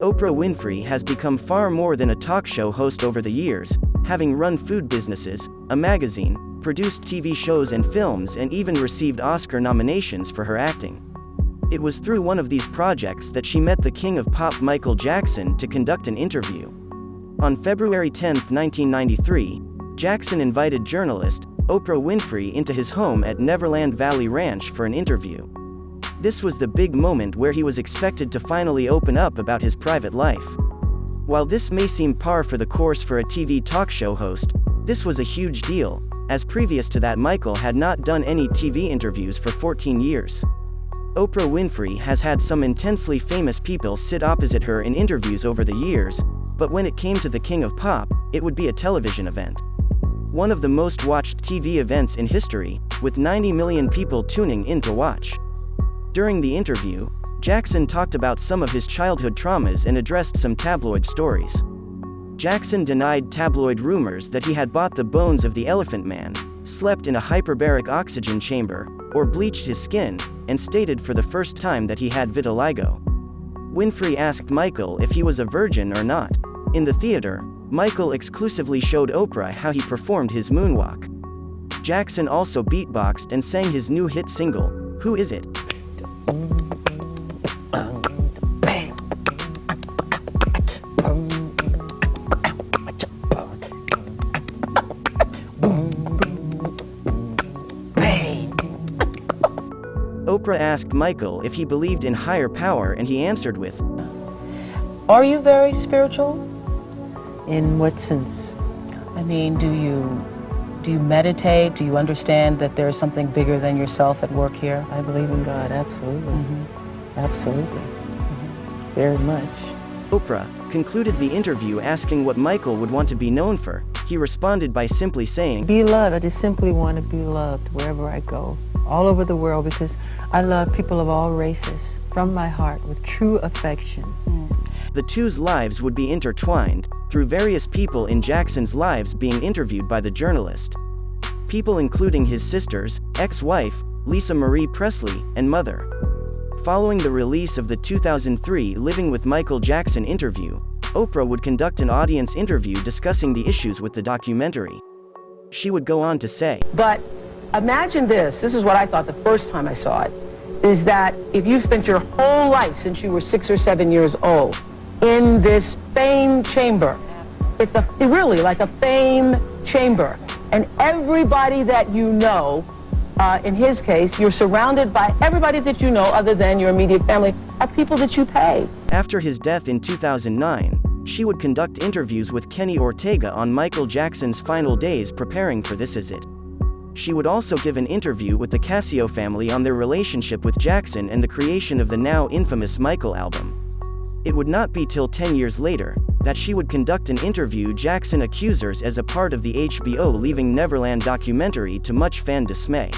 Oprah Winfrey has become far more than a talk show host over the years, having run food businesses, a magazine, produced TV shows and films and even received Oscar nominations for her acting. It was through one of these projects that she met the king of pop Michael Jackson to conduct an interview. On February 10, 1993, Jackson invited journalist, Oprah Winfrey into his home at Neverland Valley Ranch for an interview. This was the big moment where he was expected to finally open up about his private life. While this may seem par for the course for a TV talk show host, this was a huge deal, as previous to that Michael had not done any TV interviews for 14 years. Oprah Winfrey has had some intensely famous people sit opposite her in interviews over the years, but when it came to the King of Pop, it would be a television event. One of the most watched TV events in history, with 90 million people tuning in to watch. During the interview, Jackson talked about some of his childhood traumas and addressed some tabloid stories. Jackson denied tabloid rumors that he had bought the bones of the Elephant Man, slept in a hyperbaric oxygen chamber, or bleached his skin, and stated for the first time that he had vitiligo. Winfrey asked Michael if he was a virgin or not. In the theater, Michael exclusively showed Oprah how he performed his moonwalk. Jackson also beatboxed and sang his new hit single, Who Is It? Oprah asked Michael if he believed in higher power and he answered with, Are you very spiritual? In what sense? I mean, do you do you meditate? Do you understand that there's something bigger than yourself at work here? I believe in God, absolutely. Mm -hmm. Absolutely. Mm -hmm. Very much. Oprah concluded the interview asking what Michael would want to be known for. He responded by simply saying, Be loved. I just simply want to be loved wherever I go, all over the world, because I love people of all races from my heart with true affection. Mm. The two's lives would be intertwined, through various people in Jackson's lives being interviewed by the journalist. People including his sisters, ex-wife, Lisa Marie Presley, and mother. Following the release of the 2003 Living with Michael Jackson interview, Oprah would conduct an audience interview discussing the issues with the documentary. She would go on to say, But imagine this, this is what I thought the first time I saw it, is that if you spent your whole life since you were six or seven years old in this fame chamber, it's a, really like a fame chamber, and everybody that you know uh, in his case, you're surrounded by everybody that you know other than your immediate family, are people that you pay. After his death in 2009, she would conduct interviews with Kenny Ortega on Michael Jackson's final days preparing for This Is It. She would also give an interview with the Cascio family on their relationship with Jackson and the creation of the now infamous Michael album. It would not be till 10 years later, that she would conduct an interview Jackson accusers as a part of the HBO Leaving Neverland documentary to much fan dismay.